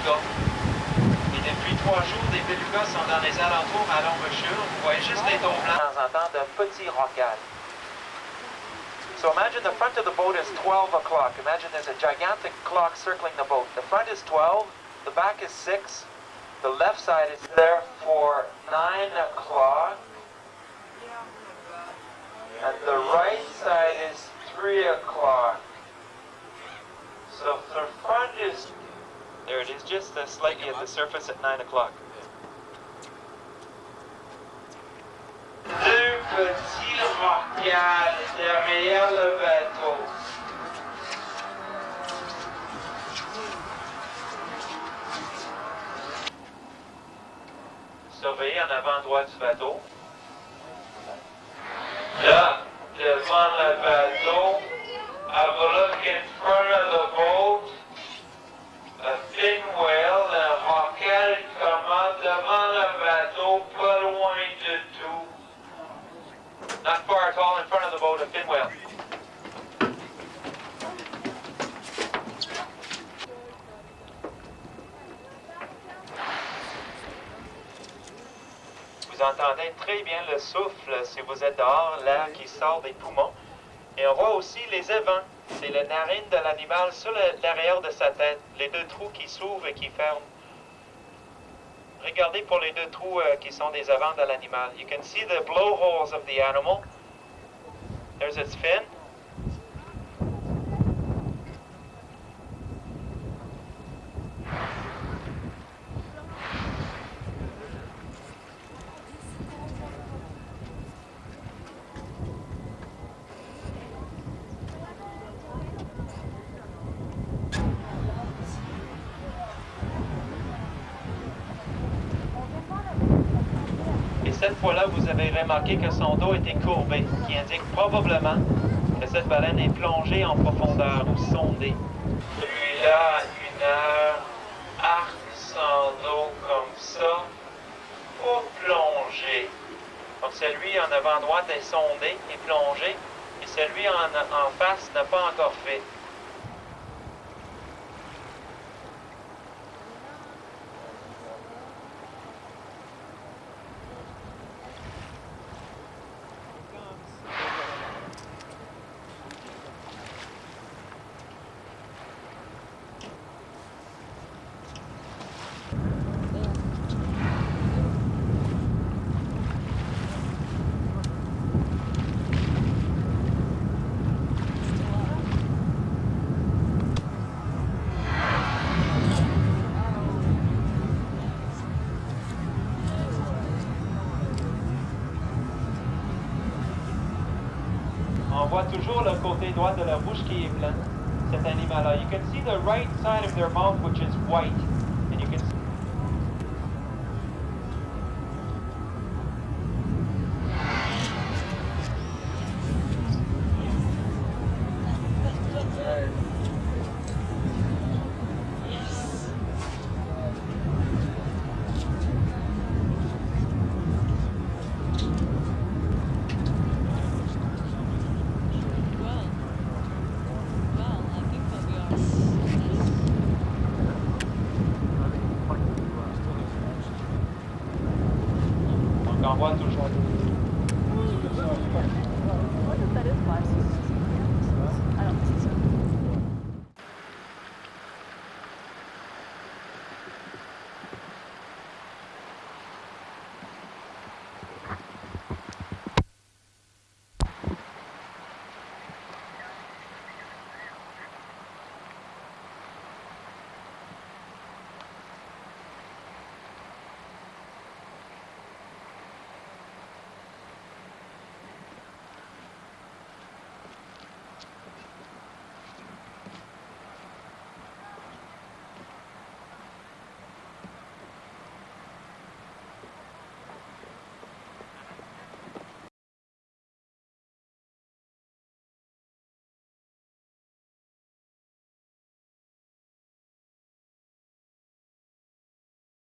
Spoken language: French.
belugas. Et depuis trois jours, des belugas sont dans les alentours à l'embouchure. Vous voyez juste les blancs. De temps en temps, d'un petit rocade. So imagine the front of the boat is 12 o'clock. Imagine there's a gigantic clock circling the boat. The front is 12, the back is 6, the left side is there for 9 o'clock, and the right side is 3 o'clock. So the front is, there it is, just uh, slightly at the surface at 9 o'clock. Deux. Surveillez en avant droit du bateau. Là, devant le bateau, have a look in front of the boat. Front. Vous entendez très bien le souffle si vous êtes dehors, l'air qui sort des poumons. Et on voit aussi les évents. C'est les narines de l'animal sur l'arrière de sa tête. Les deux trous qui s'ouvrent et qui ferment. Regardez pour les deux trous euh, qui sont des évents de l'animal. You can see the blowholes of the animal. There's its fin. Cette fois-là, vous avez remarqué que son dos était courbé, qui indique probablement que cette baleine est plongée en profondeur ou sondée. Celui-là, une heure, arc sans dos comme ça, pour plonger. Donc celui en avant droite est sondé et plongé, et celui en, en face n'a pas encore fait. Voit toujours le côté droit de leur bouche qui est plein, cet animal-là. You can see the right side of their mouth which is white. And you can What is that? Is I don't think so.